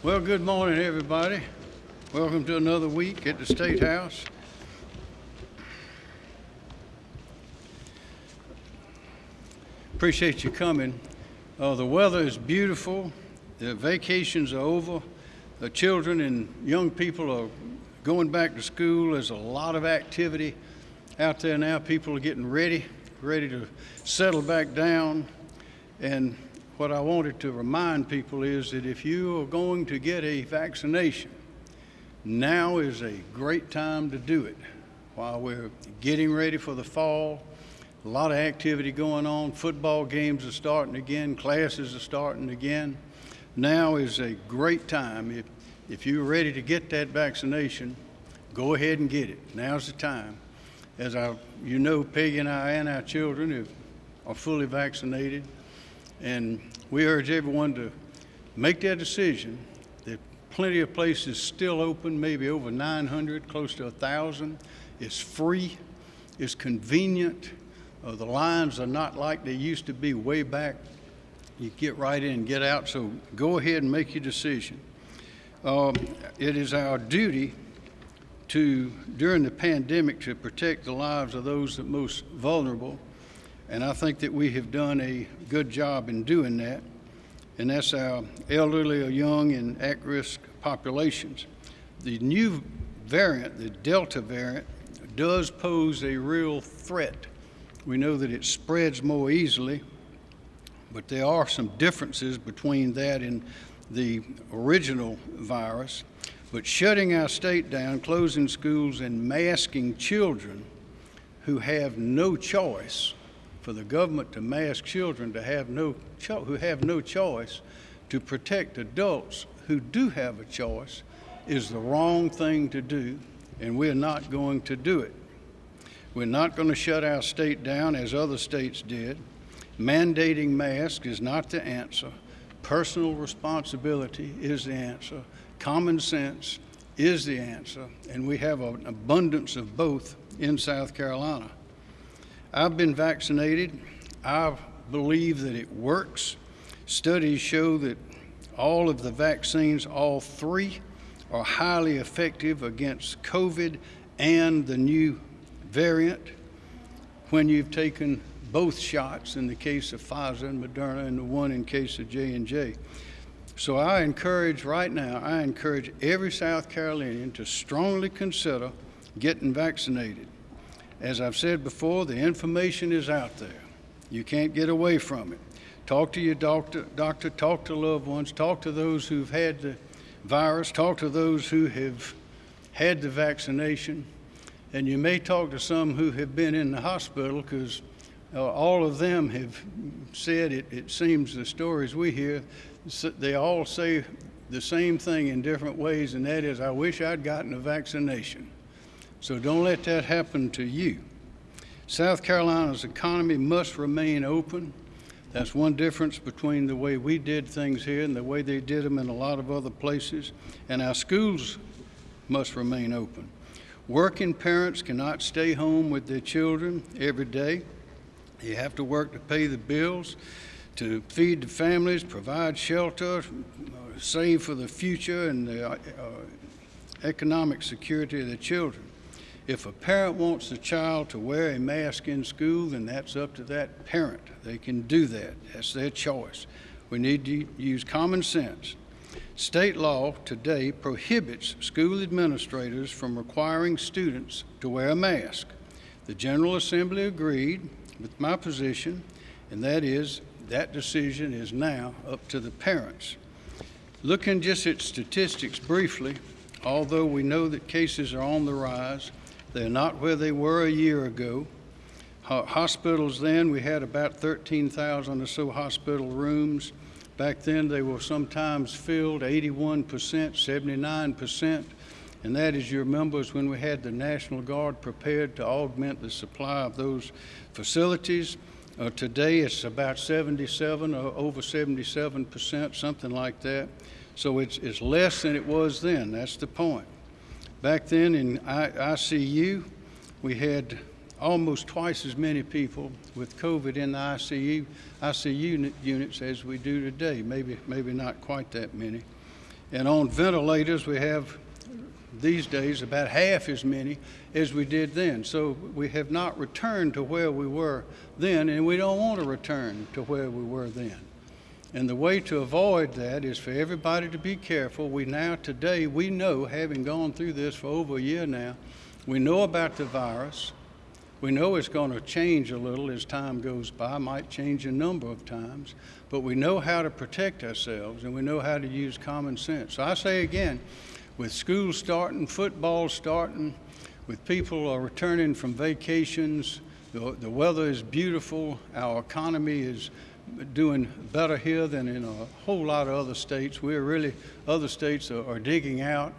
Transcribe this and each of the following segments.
Well, good morning, everybody. Welcome to another week at the State House. Appreciate you coming. Uh, the weather is beautiful. The vacations are over. The children and young people are going back to school. There's a lot of activity out there now. People are getting ready, ready to settle back down. And what I wanted to remind people is that if you are going to get a vaccination, now is a great time to do it while we're getting ready for the fall. A lot of activity going on. Football games are starting again. Classes are starting again. Now is a great time. If, if you're ready to get that vaccination, go ahead and get it. Now's the time. As I, you know, Peggy and I and our children have, are fully vaccinated. And we urge everyone to make that decision. There are plenty of places still open, maybe over 900, close to 1,000. It's free, it's convenient. Uh, the lines are not like they used to be way back. You get right in get out, so go ahead and make your decision. Um, it is our duty to, during the pandemic, to protect the lives of those that most vulnerable and I think that we have done a good job in doing that. And that's our elderly or young and at-risk populations. The new variant, the Delta variant, does pose a real threat. We know that it spreads more easily, but there are some differences between that and the original virus. But shutting our state down, closing schools, and masking children who have no choice for the government to mask children to have no who have no choice to protect adults who do have a choice is the wrong thing to do, and we're not going to do it. We're not going to shut our state down as other states did. Mandating masks is not the answer. Personal responsibility is the answer. Common sense is the answer, and we have an abundance of both in South Carolina. I've been vaccinated. I believe that it works. Studies show that all of the vaccines, all three, are highly effective against COVID and the new variant when you've taken both shots in the case of Pfizer and Moderna and the one in case of J&J. So I encourage right now, I encourage every South Carolinian to strongly consider getting vaccinated. As I've said before, the information is out there. You can't get away from it. Talk to your doctor, doctor, talk to loved ones, talk to those who've had the virus, talk to those who have had the vaccination, and you may talk to some who have been in the hospital because uh, all of them have said it, it seems the stories we hear, they all say the same thing in different ways, and that is, I wish I'd gotten a vaccination. So don't let that happen to you. South Carolina's economy must remain open. That's one difference between the way we did things here and the way they did them in a lot of other places. And our schools must remain open. Working parents cannot stay home with their children every day. You have to work to pay the bills, to feed the families, provide shelter, save for the future and the uh, economic security of the children. If a parent wants the child to wear a mask in school, then that's up to that parent. They can do that. That's their choice. We need to use common sense. State law today prohibits school administrators from requiring students to wear a mask. The General Assembly agreed with my position, and that is that decision is now up to the parents. Looking just at statistics briefly, although we know that cases are on the rise, they're not where they were a year ago. Hospitals then, we had about 13,000 or so hospital rooms. Back then, they were sometimes filled 81%, 79%. And that, as you remember, is when we had the National Guard prepared to augment the supply of those facilities. Uh, today, it's about 77 or over 77%, something like that. So it's, it's less than it was then. That's the point. Back then in ICU, we had almost twice as many people with COVID in the ICU, ICU units as we do today, maybe, maybe not quite that many. And on ventilators, we have these days about half as many as we did then. So we have not returned to where we were then, and we don't want to return to where we were then. And the way to avoid that is for everybody to be careful. We now, today, we know, having gone through this for over a year now, we know about the virus. We know it's going to change a little as time goes by, might change a number of times, but we know how to protect ourselves and we know how to use common sense. So I say again, with school starting, football starting, with people are returning from vacations, the, the weather is beautiful, our economy is doing better here than in a whole lot of other states. We're really, other states are, are digging out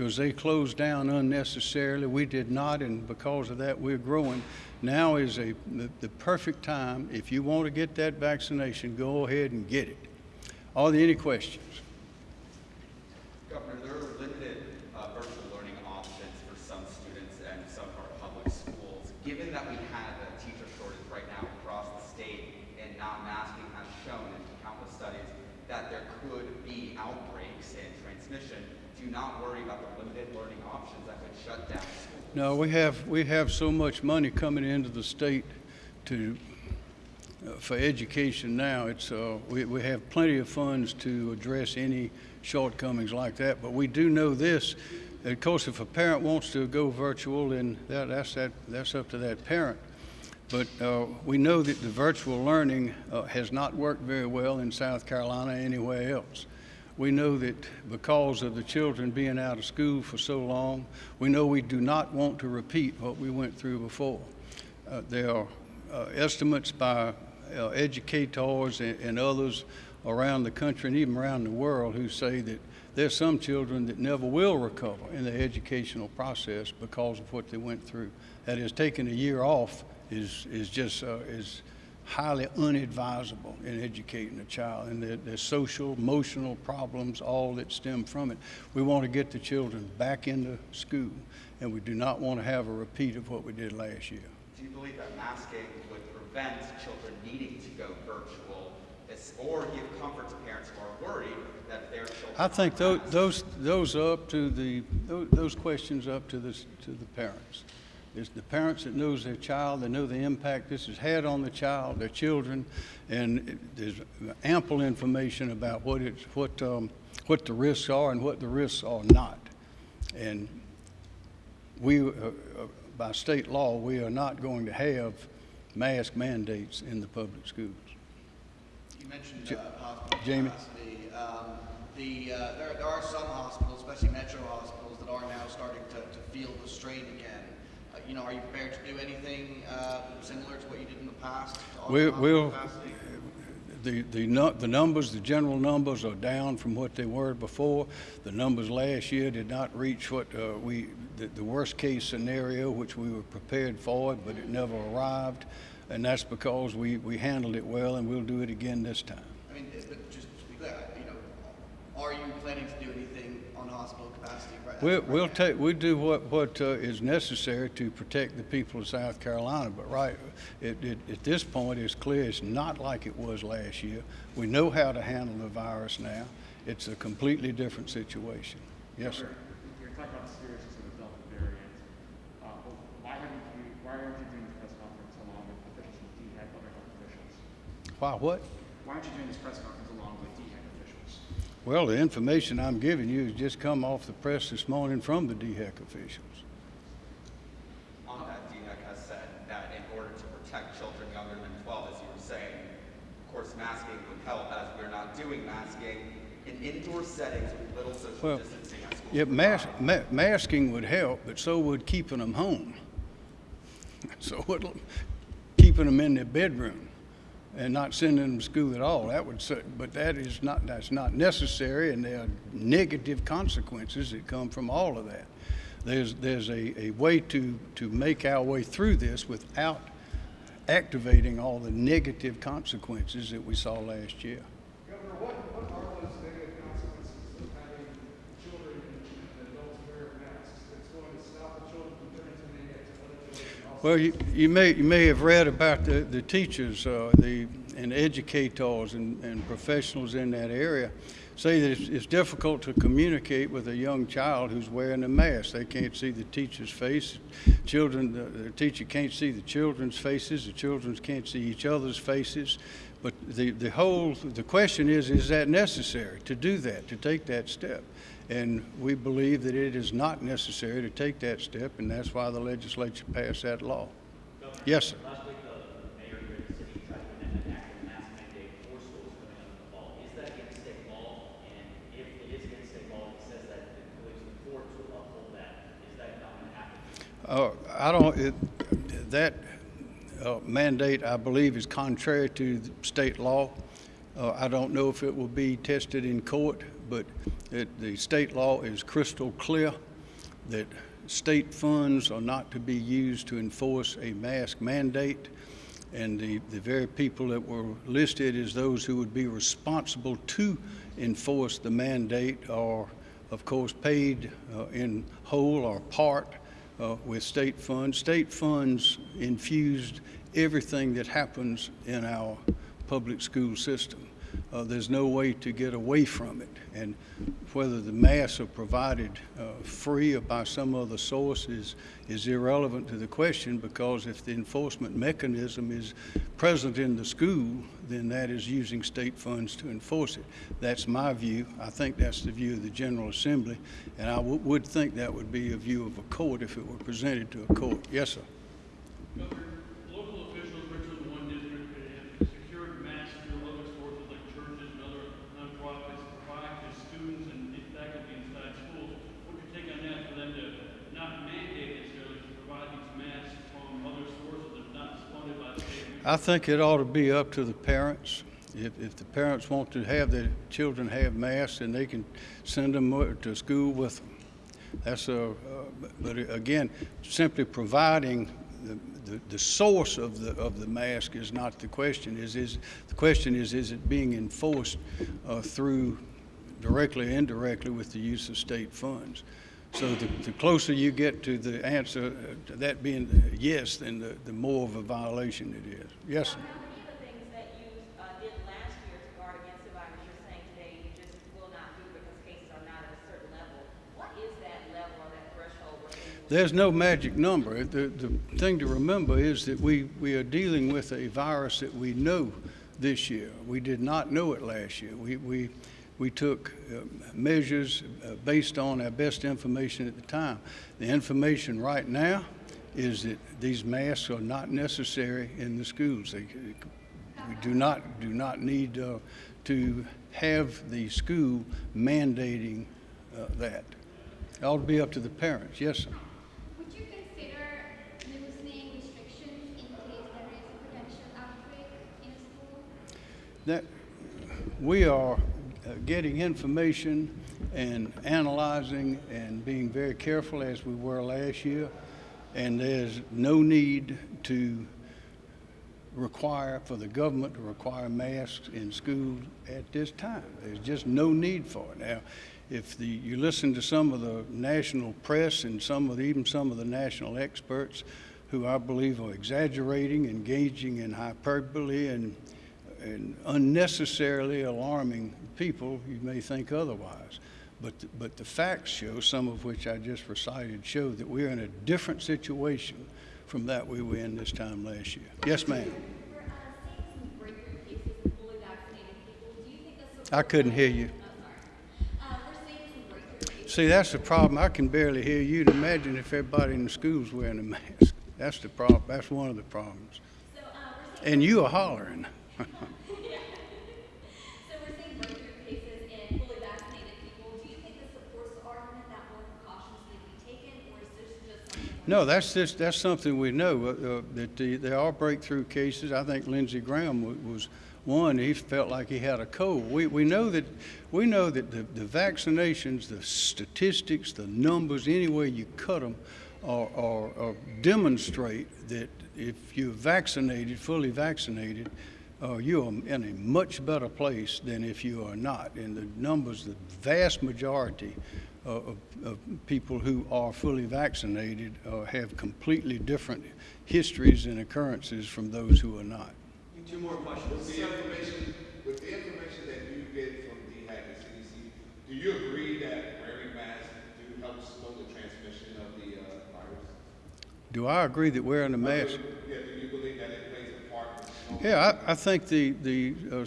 because they closed down unnecessarily. We did not, and because of that, we're growing. Now is a, the, the perfect time. If you want to get that vaccination, go ahead and get it. Are there any questions? Governor, there are limited uh, virtual learning options for some students and some of our public schools. Given that we have a teacher shortage right now across the state and not masking has shown in countless studies that there could be outbreaks and transmission, do not worry about the limited learning options that could shut down? No, we have, we have so much money coming into the state to, uh, for education now. It's, uh, we, we have plenty of funds to address any shortcomings like that. But we do know this, of course, if a parent wants to go virtual, then that, that's, that, that's up to that parent. But uh, we know that the virtual learning uh, has not worked very well in South Carolina anywhere else. We know that because of the children being out of school for so long, we know we do not want to repeat what we went through before. Uh, there are uh, estimates by uh, educators and, and others around the country and even around the world who say that there's some children that never will recover in the educational process because of what they went through. That is, taking a year off is, is just uh, is highly unadvisable in educating a child, and the, there's social, emotional problems, all that stem from it. We want to get the children back into school, and we do not want to have a repeat of what we did last year. Do you believe that masking would prevent children needing to go virtual or give comfort to parents who are worried that their children I think those, those, those up to the, those questions up to the, to the parents. It's the parents that knows their child, they know the impact this has had on the child, their children, and it- there's ample information about what it's, what, um, what the risks are and what the risks are not. And we, uh, uh, by state law, we are not going to have mask mandates in the public schools. You mentioned uh, hospital Jamie? Um, The, uh, there there are some hospitals, especially metro hospitals, that are now starting to to feel the strain again. You know, are you prepared to do anything uh, similar to what you did in the past? We'll, we'll, the, the, the numbers, the general numbers are down from what they were before. The numbers last year did not reach what, uh, we, the, the worst case scenario, which we were prepared for but it never arrived. And that's because we, we handled it well and we'll do it again this time. I mean, but just to be clear, you know, are you planning to do anything on hospital capacity right We'll, right we'll take, we do what, what uh, is necessary to protect the people of South Carolina, but right, it, it, at this point, it's clear it's not like it was last year. We know how to handle the virus now. It's a completely different situation. Yes, sir. You're talking about the seriousness of the Delta variant. Uh, why haven't you, why aren't you doing this press conference along with officials from DHEC, other health officials? Why, what? Why aren't you doing this press conference along with DHEC officials? Well, the information I'm giving you has just come off the press this morning from the DHEC officials. On that, DHEC has said that in order to protect children younger than 12, as you were saying, of course, masking would help as we're not doing masking in indoor settings with little social Well, distancing. Yeah, mas- ma- masking would help, but so would keeping them home. So would keeping them in their bedroom and not sending them to school at all. That would, but that is not, that's not necessary, and there are negative consequences that come from all of that. There's, there's a, a way to, to make our way through this without activating all the negative consequences that we saw last year. Governor, what, what are those negative consequences of having children and adults wear masks? It's going to stop the children from transmitting it to other children also. Well, you, you may, you may have read about the, the teachers, uh, the, and educators and, and professionals in that area say that it's, it's difficult to communicate with a young child who's wearing a mask. They can't see the teacher's face. Children, the, the teacher can't see the children's faces. The children can't see each other's faces. But the, the whole, the question is, is that necessary to do that, to take that step? And we believe that it is not necessary to take that step, and that's why the legislature passed that law. Yes, sir. Last week, the mayor here in the city tried to enact an act mask mandate for schools coming up in the fall. Is that against state law? And if it is against state law, he says that the believes the courts will uphold that. Is that not going to happen? Uh, I don't, it, that uh, mandate, I believe, is contrary to state law. Uh, I don't know if it will be tested in court, but it, the state law is crystal clear that state funds are not to be used to enforce a mask mandate. And the, the very people that were listed as those who would be responsible to enforce the mandate are, of course, paid uh, in whole or part uh, with state funds. State funds infused everything that happens in our public school system. Uh, there's no way to get away from it. And whether the masks are provided uh, free or by some other source is, is irrelevant to the question because if the enforcement mechanism is present in the school, then that is using state funds to enforce it. That's my view. I think that's the view of the General Assembly, and I would think that would be a view of a court if it were presented to a court. Yes, sir. Governor, local officials, Richland One District, have secured masks through other sources like churches and other nonprofits to provide to students and faculty inside schools. What's your take on that, for them to not mandate necessarily to provide these masks from other sources that's not funded by the state? I think it ought to be up to the parents. If, if the parents want to have their children have masks, then they can send them uh, to school with them. That's a, uh, but again, simply providing the, the, the source of the, of the mask is not the question. Is, is, the question is, is it being enforced uh, through directly or indirectly with the use of state funds? So the, the closer you get to the answer, uh, to that being yes, then the, the more of a violation it is. Yes, sir. Now, many of the things that you uh, did last year to guard against the virus, you're saying today you just will not do because cases are not at a certain level. What is that level or that threshold where things will There's no magic number. The, the thing to remember is that we, we are dealing with a virus that we know this year. We did not know it last year. We, we, we took uh, measures uh, based on our best information at the time. The information right now is that these masks are not necessary in the schools. They, we do not, do not need uh, to have the school mandating uh, that. It ought to be up to the parents. Yes, sir. Would you consider loosening restrictions in case there is a potential outbreak in a school? that we are Uh, getting information and analyzing and being very careful as we were last year. And there's no need to require, for the government to require masks in schools at this time. There's just no need for it. Now, if the, you listen to some of the national press and some of the, even some of the national experts who I believe are exaggerating, engaging in hyperbole and and unnecessarily alarming people, you may think otherwise. But, the- but the facts show, some of which I just recited, show that we're in a different situation from that we were in this time last year. Yes, ma'am. Uh, seeing some breakthrough cases in fully vaccinated people. Do you think this I couldn't hear you. Oh. Uh, we're seeing some breakthrough cases. See, that's the problem. I can barely hear you. Imagine if everybody in the school's wearing a mask. That's the problem. That's one of the problems. Uh, And you are hollering. No, that's just, that's something we know, uh, uh, that the, there are breakthrough cases. I think Lindsey Graham wa- was one, he felt like he had a cold. We, we know that, we know that the, the vaccinations, the statistics, the numbers, any way you cut them, are, are, are demonstrate that if you're vaccinated, fully vaccinated, uh, you are in a much better place than if you are not. And the numbers, the vast majority uh, of, of people who are fully vaccinated uh, have completely different histories and occurrences from those who are not. Two more questions. With the information, with the information that you get from DHEC and CDC Do you agree that wearing masks do help slow the transmission of the uh, virus? Do I agree that wearing a mask? Yeah, do you believe that it plays a part in slowing? Yeah, I, I think the, the, uh, uh,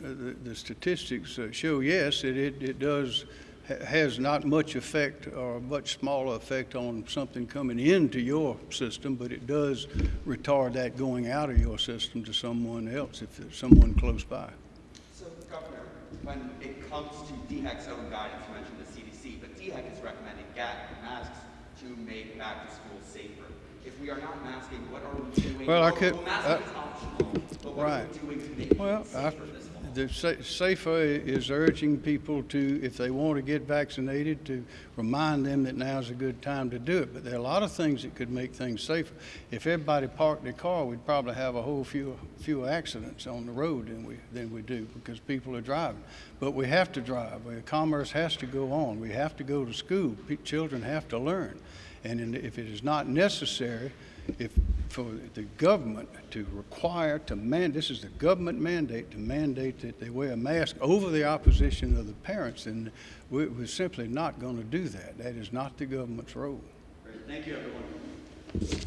the the statistics uh, show, yes, it, it, it does, ha- has not much effect or a much smaller effect on something coming into your system, but it does retard that going out of your system to someone else, if there's someone close by. So, Governor, when it comes to DHEC's own guidance, you mentioned the CDC, but DHEC is recommending masks to make back to school safer. If we are not masking, what are we doing? Well, I could- Well, masking uh, is optional, but what are right. Well, I, the sa- SAFER is urging people to, if they want to get vaccinated, to remind them that now's a good time to do it. But there are a lot of things that could make things safer. If everybody parked their car, we'd probably have a whole few, fewer accidents on the road than we, than we do because people are driving. But we have to drive. Uh, Commerce has to go on. We have to go to school. Children have to learn. And if it is not necessary, if, for the government to require, to man, this is the government mandate, to mandate that they wear a mask over the opposition of the parents, and we- we're simply not going to do that. That is not the government's role. Great. Thank you, everyone.